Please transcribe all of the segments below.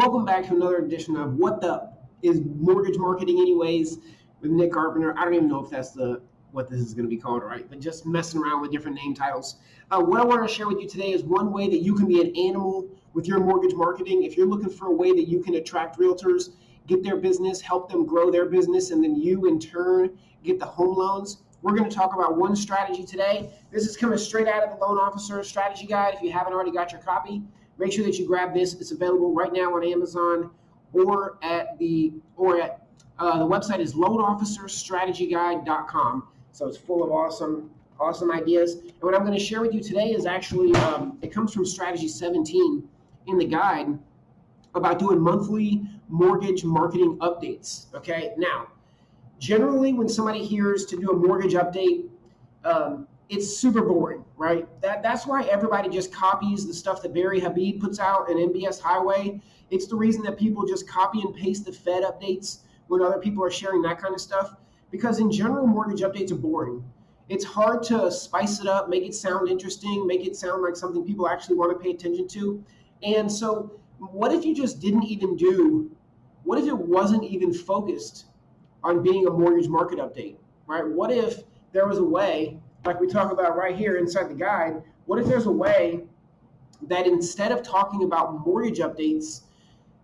Welcome back to another edition of What the is Mortgage Marketing Anyways with Nick Carpenter. I don't even know if that's the what this is going to be called, right? But just messing around with different name titles. Uh, what I want to share with you today is one way that you can be an animal with your mortgage marketing. If you're looking for a way that you can attract realtors, get their business, help them grow their business, and then you in turn get the home loans. We're going to talk about one strategy today. This is coming straight out of the loan officer strategy guide. If you haven't already got your copy, make sure that you grab this. It's available right now on Amazon or at the or at uh, the website is loanofficerstrategyguide.com. So it's full of awesome awesome ideas. And what I'm going to share with you today is actually um, it comes from strategy 17 in the guide about doing monthly mortgage marketing updates. Okay, now generally when somebody hears to do a mortgage update, um, it's super boring, right? That that's why everybody just copies the stuff that Barry Habib puts out in MBS Highway. It's the reason that people just copy and paste the Fed updates when other people are sharing that kind of stuff. Because in general, mortgage updates are boring. It's hard to spice it up, make it sound interesting, make it sound like something people actually want to pay attention to. And so, what if you just didn't even do? What if it wasn't even focused on being a mortgage market update, right? What if there was a way like we talk about right here inside the guide, what if there's a way that instead of talking about mortgage updates,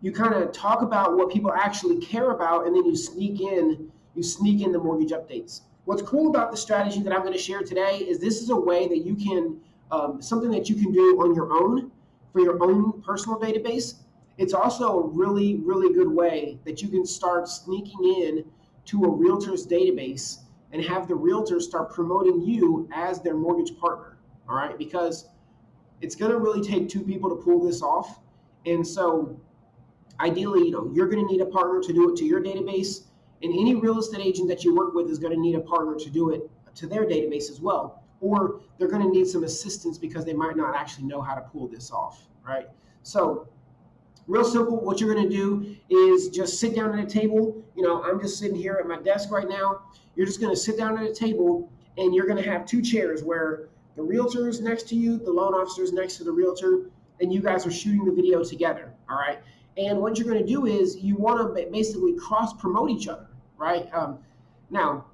you kind of talk about what people actually care about, and then you sneak in you sneak in the mortgage updates. What's cool about the strategy that I'm going to share today is this is a way that you can um, something that you can do on your own for your own personal database. It's also a really really good way that you can start sneaking in to a realtor's database and have the realtor start promoting you as their mortgage partner. All right, because it's going to really take two people to pull this off. And so, ideally, you know, you're going to need a partner to do it to your database, and any real estate agent that you work with is going to need a partner to do it to their database as well. Or they're going to need some assistance because they might not actually know how to pull this off, right? So, real simple. What you're going to do is just sit down at a table. You know, I'm just sitting here at my desk right now. You're just going to sit down at a table and you're going to have two chairs where the realtor is next to you, the loan officer is next to the realtor, and you guys are shooting the video together. All right. And what you're going to do is you want to basically cross promote each other, right? Um, now,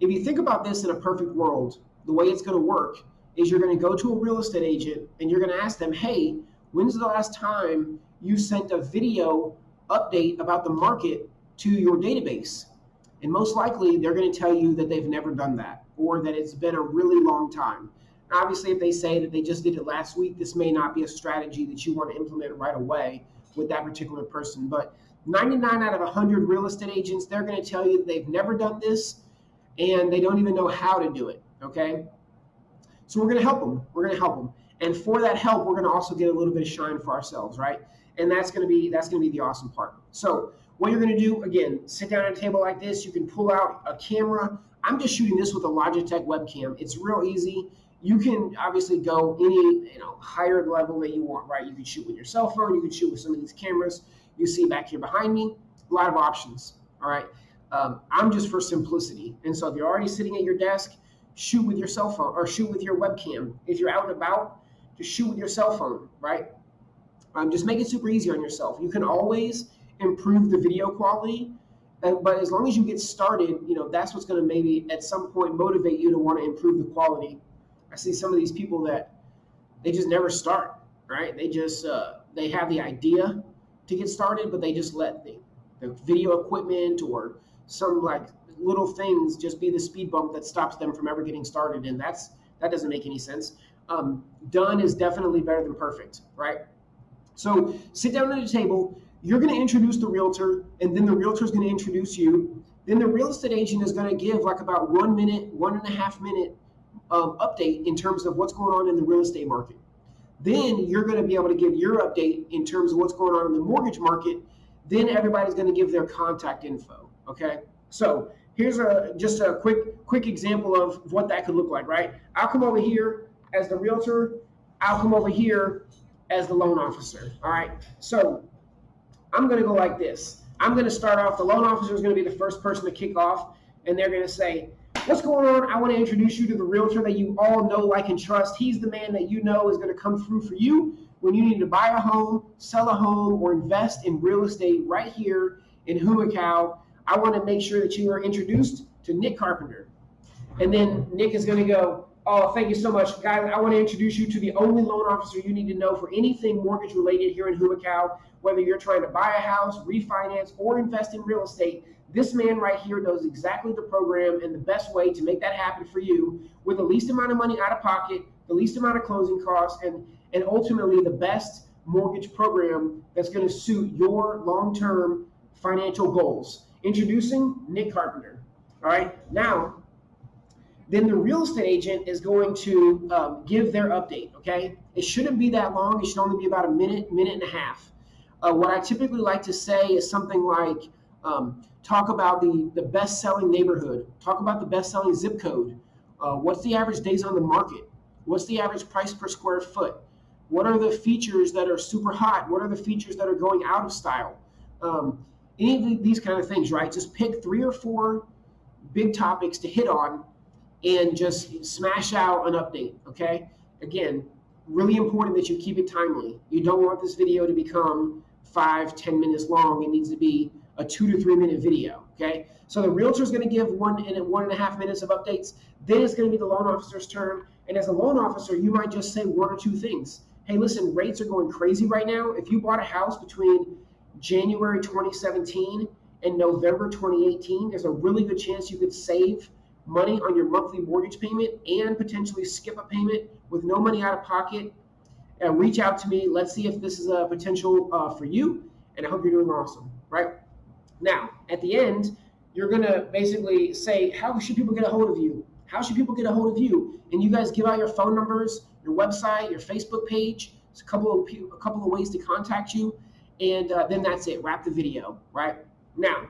if you think about this in a perfect world, the way it's going to work is you're going to go to a real estate agent and you're going to ask them, hey, when's the last time you sent a video update about the market to your database. And most likely they're going to tell you that they've never done that or that it's been a really long time. Obviously, if they say that they just did it last week, this may not be a strategy that you want to implement right away with that particular person. But 99 out of 100 real estate agents, they're going to tell you that they've never done this and they don't even know how to do it. Okay. So we're going to help them. We're going to help them. And for that help, we're going to also get a little bit of shine for ourselves, right? And that's going to be that's going to be the awesome part. So what you're going to do again, sit down at a table like this. You can pull out a camera. I'm just shooting this with a Logitech webcam. It's real easy. You can obviously go any you know higher level that you want, right? You can shoot with your cell phone. You can shoot with some of these cameras you see back here behind me. A lot of options. All right. Um, I'm just for simplicity. And so if you're already sitting at your desk, shoot with your cell phone or shoot with your webcam. If you're out and about, just shoot with your cell phone, right? Um, just make it super easy on yourself. You can always improve the video quality, but as long as you get started, you know that's what's going to maybe at some point motivate you to want to improve the quality. I see some of these people that they just never start, right? They just uh, they have the idea to get started, but they just let the, the video equipment or some like little things just be the speed bump that stops them from ever getting started, and that's that doesn't make any sense. Um, done is definitely better than perfect, right? So sit down at a table. You're going to introduce the realtor, and then the realtor is going to introduce you. Then the real estate agent is going to give like about one minute, one and a half minute um, update in terms of what's going on in the real estate market. Then you're going to be able to give your update in terms of what's going on in the mortgage market. Then everybody's going to give their contact info. Okay. So here's a just a quick quick example of what that could look like. Right. I'll come over here as the realtor. I'll come over here as the loan officer. All right. So I'm going to go like this. I'm going to start off. The loan officer is going to be the first person to kick off, and they're going to say, What's going on? I want to introduce you to the realtor that you all know, like, and trust. He's the man that you know is going to come through for you. when you need to buy a home, sell a home, or invest in real estate right here in Humacao, I want to make sure that you are introduced to Nick Carpenter. And then Nick is going to go, Oh, thank you so much. Guys, I want to introduce you to the only loan officer you need to know for anything mortgage related here in Humacao, whether you're trying to buy a house, refinance, or invest in real estate. This man right here knows exactly the program and the best way to make that happen for you with the least amount of money out of pocket, the least amount of closing costs, and, and ultimately the best mortgage program that's going to suit your long term financial goals. Introducing Nick Carpenter. All right, now then the real estate agent is going to um, give their update. Okay, it shouldn't be that long. It should only be about a minute, minute and a half. Uh, what I typically like to say is something like, um, talk about the the best-selling neighborhood, talk about the best-selling zip code. Uh, what's the average days on the market? What's the average price per square foot? What are the features that are super hot? What are the features that are going out of style? Um, any of these kind of things, right? Just pick three or four big topics to hit on and just smash out an update, okay? Again, really important that you keep it timely. You don't want this video to become five, ten minutes long. It needs to be a two to three minute video, okay? So the realtor is going to give one and one and a half minutes of updates. Then it's going to be the loan officer's turn. And as a loan officer, you might just say one or two things. Hey, listen, rates are going crazy right now. If you bought a house between January 2017 and November 2018, there's a really good chance you could save money on your monthly mortgage payment and potentially skip a payment with no money out of pocket, uh, reach out to me. Let's see if this is a potential uh, for you. And I hope you're doing awesome, right? Now, at the end, you're going to basically say, How should people get a hold of you? How should people get a hold of you? And you guys give out your phone numbers, your website, your Facebook page. It's a couple of a couple of ways to contact you, and uh, then that's it. Wrap the video, right? Now,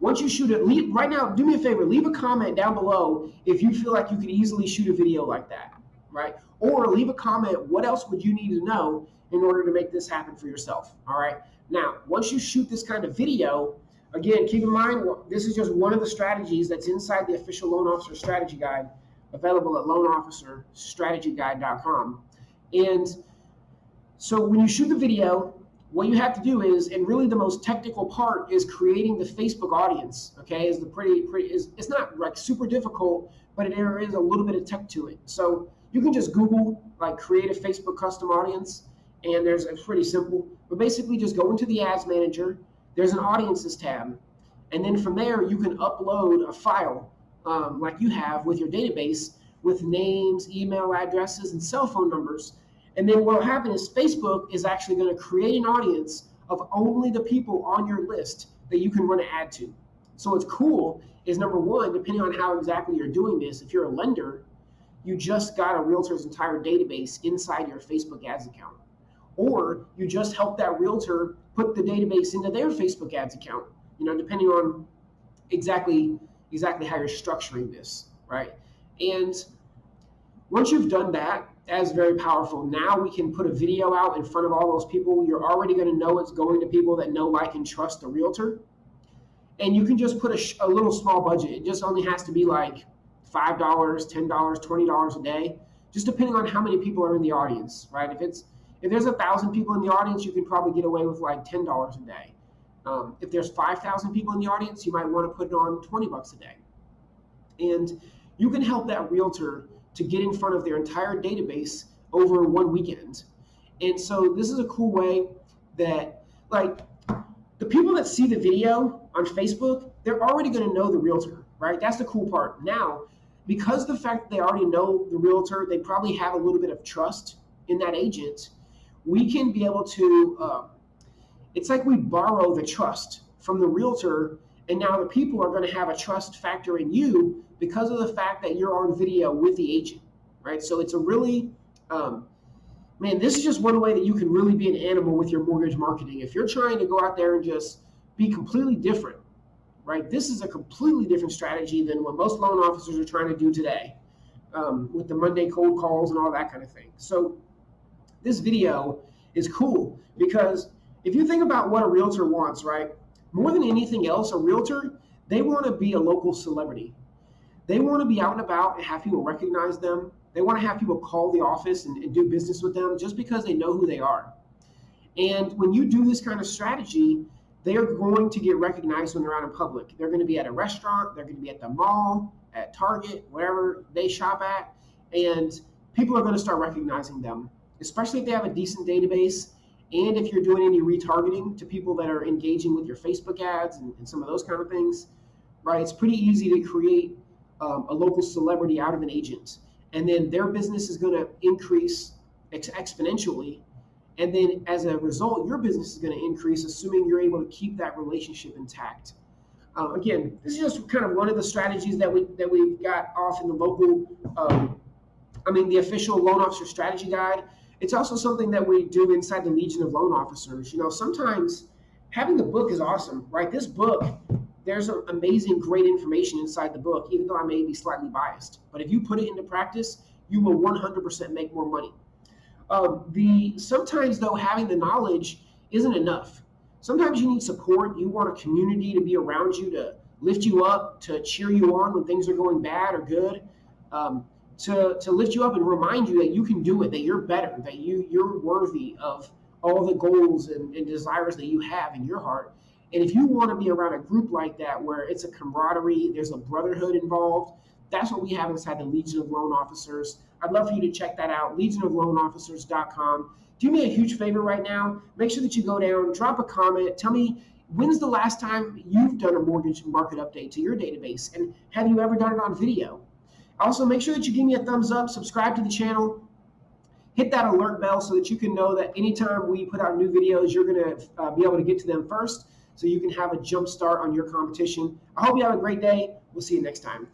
once you shoot it, leave, right now, do me a favor, leave a comment down below if you feel like you could easily shoot a video like that, right? Or leave a comment, what else would you need to know in order to make this happen for yourself, all right? Now, once you shoot this kind of video, again, keep in mind, this is just one of the strategies that's inside the official loan officer strategy guide available at loanofficerstrategyguide.com. And so when you shoot the video, what you have to do is, and really the most technical part is creating the Facebook audience. Okay, is the pretty pretty is it's not like super difficult, but there is a little bit of tech to it. So you can just Google like create a Facebook custom audience, and there's it's pretty simple. But basically, just go into the Ads Manager. There's an Audiences tab, and then from there you can upload a file um, like you have with your database with names, email addresses, and cell phone numbers and then what will happen is Facebook is actually going to create an audience of only the people on your list that you can run an ad to. So what's cool is number one, depending on how exactly you're doing this, if you're a lender, you just got a realtor's entire database inside your Facebook ads account. Or you just help that realtor put the database into their Facebook ads account, you know, depending on exactly exactly how you're structuring this, right? And once you've done that, that's very powerful. Now we can put a video out in front of all those people. You're already going to know it's going to people that know, like, and trust the realtor. And you can just put a, a little small budget. It just only has to be like $5, $10, $20 a day, just depending on how many people are in the audience, right? If it's if there's a thousand people in the audience, you can probably get away with like ten dollars a day. Um, if there's five thousand people in the audience, you might want to put it on twenty bucks a day, and you can help that realtor to get in front of their entire database over one weekend. And so this is a cool way that like the people that see the video on Facebook, they're already going to know the realtor, right? That's the cool part. Now, because the fact they already know the realtor, they probably have a little bit of trust in that agent. We can be able to. Uh, it's like we borrow the trust from the realtor and now the people are going to have a trust factor in you because of the fact that you're on video with the agent, right? So it's a really, um, man, this is just one way that you can really be an animal with your mortgage marketing. If you're trying to go out there and just be completely different, right? This is a completely different strategy than what most loan officers are trying to do today um, with the Monday cold calls and all that kind of thing. So this video is cool because if you think about what a realtor wants, right? More than anything else, a realtor, they want to be a local celebrity. They want to be out and about and have people recognize them. They want to have people call the office and, and do business with them just because they know who they are. And when you do this kind of strategy, they are going to get recognized when they're out in public. They're going to be at a restaurant, they're going to be at the mall, at Target, wherever they shop at, and people are going to start recognizing them, especially if they have a decent database and if you're doing any retargeting to people that are engaging with your Facebook ads and, and some of those kind of things, right? It's pretty easy to create um, a local celebrity out of an agent. And then their business is going to increase ex- exponentially and then as a result, your business is going to increase, assuming you're able to keep that relationship intact. Uh, again, this is just kind of one of the strategies that we that we've got off in the local, um, I mean, the official loan officer strategy guide. It's also something that we do inside the Legion of Loan Officers. You know, sometimes having the book is awesome, right? This book, there's amazing, great information inside the book, even though I may be slightly biased. But if you put it into practice, you will 100% make more money. Um, the sometimes though having the knowledge isn't enough. Sometimes you need support. You want a community to be around you to lift you up, to cheer you on when things are going bad or good, um, to to lift you up and remind you that you can do it, that you're better, that you you're worthy of all the goals and, and desires that you have in your heart. And if you want to be around a group like that where it's a camaraderie, there's a brotherhood involved, that's what we have inside the Legion of Loan Officers. I'd love for you to check that out, legionofloanofficers.com. Do me a huge favor right now. Make sure that you go down, drop a comment, tell me when's the last time you've done a mortgage market update to your database, and have you ever done it on video? Also, make sure that you give me a thumbs up, subscribe to the channel, hit that alert bell so that you can know that anytime we put out new videos, you're going to uh, be able to get to them first so you can have a jump start on your competition. I hope you have a great day. We'll see you next time.